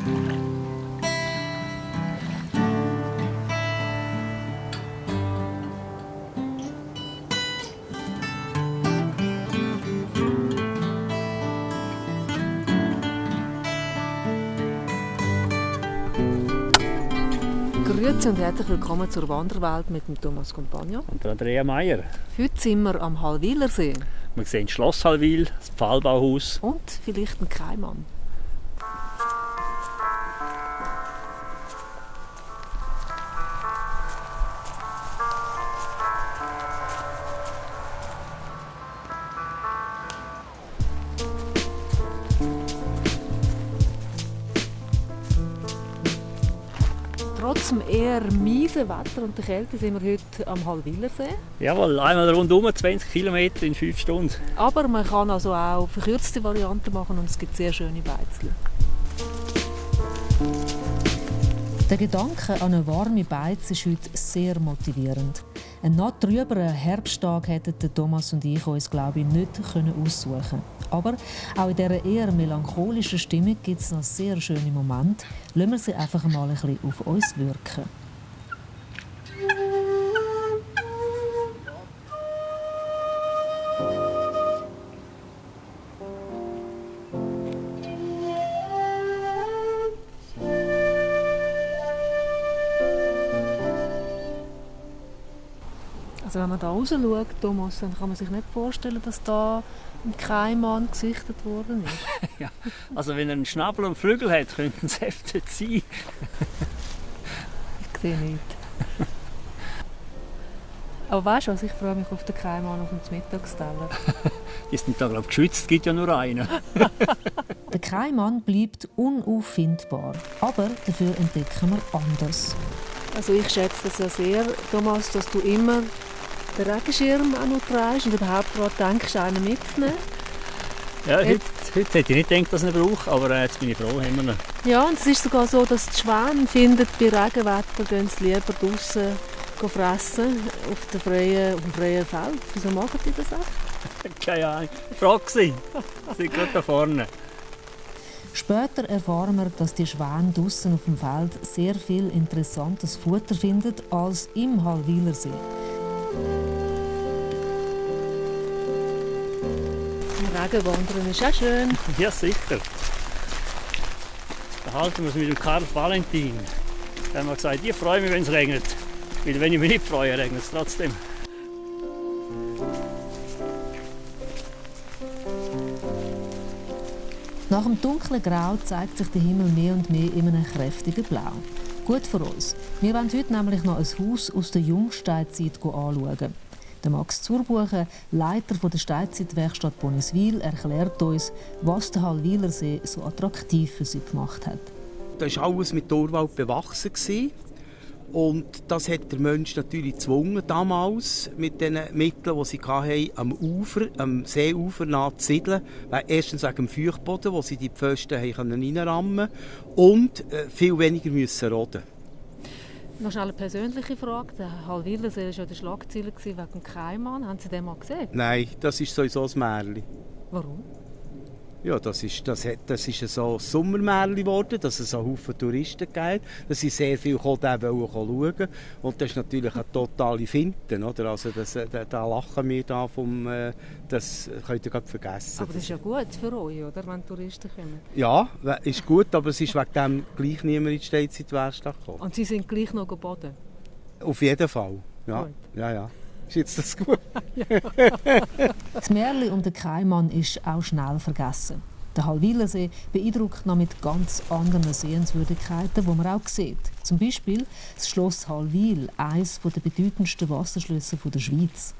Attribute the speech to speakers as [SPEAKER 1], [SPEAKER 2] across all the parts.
[SPEAKER 1] Grüezi und herzlich willkommen zur Wanderwelt mit dem Thomas Compagno.
[SPEAKER 2] Und der Andrea Meier.
[SPEAKER 1] Heute sind wir am Hallwilersee.
[SPEAKER 2] Wir sehen das Schloss Hallwil, das Pfahlbauhaus.
[SPEAKER 1] Und vielleicht einen Keimann. Trotz dem eher miesen Wetter und der Kälte sind wir heute am Hallwilersee.
[SPEAKER 2] Jawohl, einmal rundum 20 Kilometer in 5 Stunden.
[SPEAKER 1] Aber man kann also auch verkürzte Varianten machen und es gibt sehr schöne Beizle. Der Gedanke an eine warme Beiz ist heute sehr motivierend. Einen noch trüberen Herbsttag hätten Thomas und ich uns, glaube ich, nicht aussuchen können. Aber auch in dieser eher melancholischen Stimmung gibt es noch sehr schöne Momente. Lassen wir sie einfach mal ein bisschen auf uns wirken. Also wenn man da raus schaut, Thomas, dann kann man sich nicht vorstellen, dass da ein Keimann gesichtet worden ist.
[SPEAKER 2] ja. Also wenn er einen Schnabel und Flügel hat, könnten es öfter sein.
[SPEAKER 1] ich sehe nicht. Aber weißt du was, ich freue mich auf den Keimann auf dem Mittagsteller.
[SPEAKER 2] Die sind da glaube ich geschützt, es gibt ja nur einen.
[SPEAKER 1] der Keimann bleibt unauffindbar, aber dafür entdecken wir anders. Also ich schätze es ja sehr, Thomas, dass du immer den Regenschirm auch noch trägst und überhaupt gerade denkst, einen mitzunehmen.
[SPEAKER 2] Ja, heute, heute hätte ich nicht gedacht, dass ich ihn brauche, aber äh, jetzt bin ich froh, haben wir ihn.
[SPEAKER 1] Ja, und es ist sogar so, dass die Schwäne finden, bei Regenwetter gehen sie lieber draußen fressen, auf, der freien, auf dem freien Feld. Wieso machen die das auch?
[SPEAKER 2] Keine Ahnung. Frage sie. Sie sind gerade da vorne.
[SPEAKER 1] Später erfahren wir, dass die Schwäne draußen auf dem Feld sehr viel interessantes Futter finden als im Hallwilersee. Regen wandern ist auch schön.
[SPEAKER 2] Ja, sicher. Da halten wir es mit dem Karl Valentin. Der hat gesagt, ich freue mich, wenn es regnet. Weil wenn ich mich nicht freue, regnet es trotzdem.
[SPEAKER 1] Nach dem dunklen Grau zeigt sich der Himmel mehr und mehr in einem kräftigen Blau. Gut für uns. Wir wollen heute nämlich noch ein Haus aus der Jungsteinzeit anschauen. Der Max Zurbuchen, Leiter der Steinzeitwerkstatt Boniswil, erklärt uns, was der Hallwilersee so attraktiv für sie gemacht hat.
[SPEAKER 3] Da war alles mit Torwald bewachsen. Und das hat der Mensch natürlich gezwungen, damals mit den Mitteln, die sie hatten, am Ufer, am Seeufer nah zu siedeln. Erstens wegen dem Feuchtboden, wo sie die Pfosten reinrammen konnten und äh, viel weniger müssen roden
[SPEAKER 1] noch schnell eine persönliche Frage. Der Hallwilersee war ja der Schlagzeiler wegen Keimann. Haben Sie den mal gesehen?
[SPEAKER 3] Nein, das ist sowieso ein Märchen.
[SPEAKER 1] Warum?
[SPEAKER 3] Ja, das ist, das, das ist so ein Sommermärchen geworden, dass es so Haufen Touristen gibt. Da sind sehr viele gekommen, schauen. Und das ist natürlich eine totale Finte. Oder? Also das, da, da lachen wir da vom, äh, das könnt ihr vergessen.
[SPEAKER 1] Aber das ist ja gut für euch, oder, wenn Touristen kommen?
[SPEAKER 3] Ja, ist gut, aber es ist wegen dem gleich niemand in die Steinzeitwerkstatt gekommen.
[SPEAKER 1] Und Sie sind gleich noch geboten?
[SPEAKER 3] Auf jeden Fall, ja. Gut. ja, ja. Ist jetzt das gut?
[SPEAKER 1] das Märchen um den Keimann ist auch schnell vergessen. Der Hallwilersee beeindruckt noch mit ganz anderen Sehenswürdigkeiten, die man auch sieht. Zum Beispiel das Schloss Hallwil, eines der bedeutendsten Wasserschlösser der Schweiz.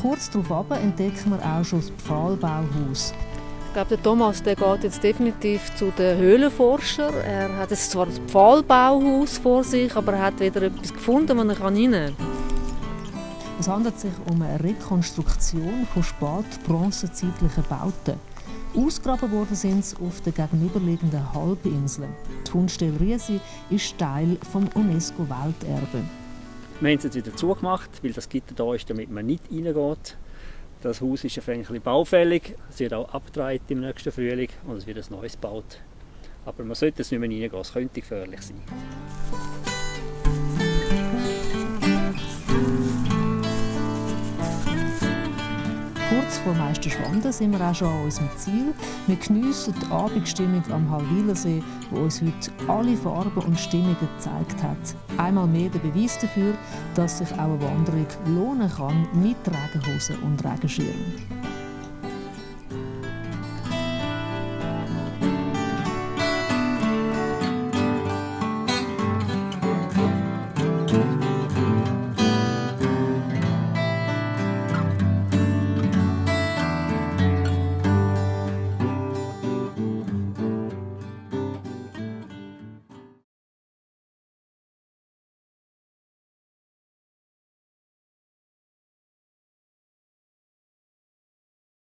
[SPEAKER 1] Kurz darauf entdecken wir auch schon das Pfahlbauhaus. Ich glaube, der Thomas der geht jetzt definitiv zu den Höhlenforschern. Er hat jetzt zwar das Pfahlbauhaus vor sich, aber er hat wieder etwas gefunden, wo er rein kann. Es handelt sich um eine Rekonstruktion von spät-bronzezeitlichen Bauten. Ausgraben worden sind sie auf den gegenüberliegenden Halbinseln. Die Fundstelle Riesi ist Teil des UNESCO-Welterbe.
[SPEAKER 2] Wir haben es jetzt wieder zugemacht, weil das Gitter da ist, damit man nicht reingeht. Das Haus ist ein bisschen baufällig, es wird auch abgedreht im nächsten Frühling und es wird ein neues gebaut. Aber man sollte es nicht mehr reingehen, es könnte gefährlich sein.
[SPEAKER 1] Kurz vor Meisterschwanden sind wir auch schon an unserem Ziel. Wir geniessen die Abendstimmung am Halwilersee, wo uns heute alle Farben und Stimmungen gezeigt hat. Einmal mehr der Beweis dafür, dass sich auch eine Wanderung lohnen kann mit Regenhosen und Regenschirm.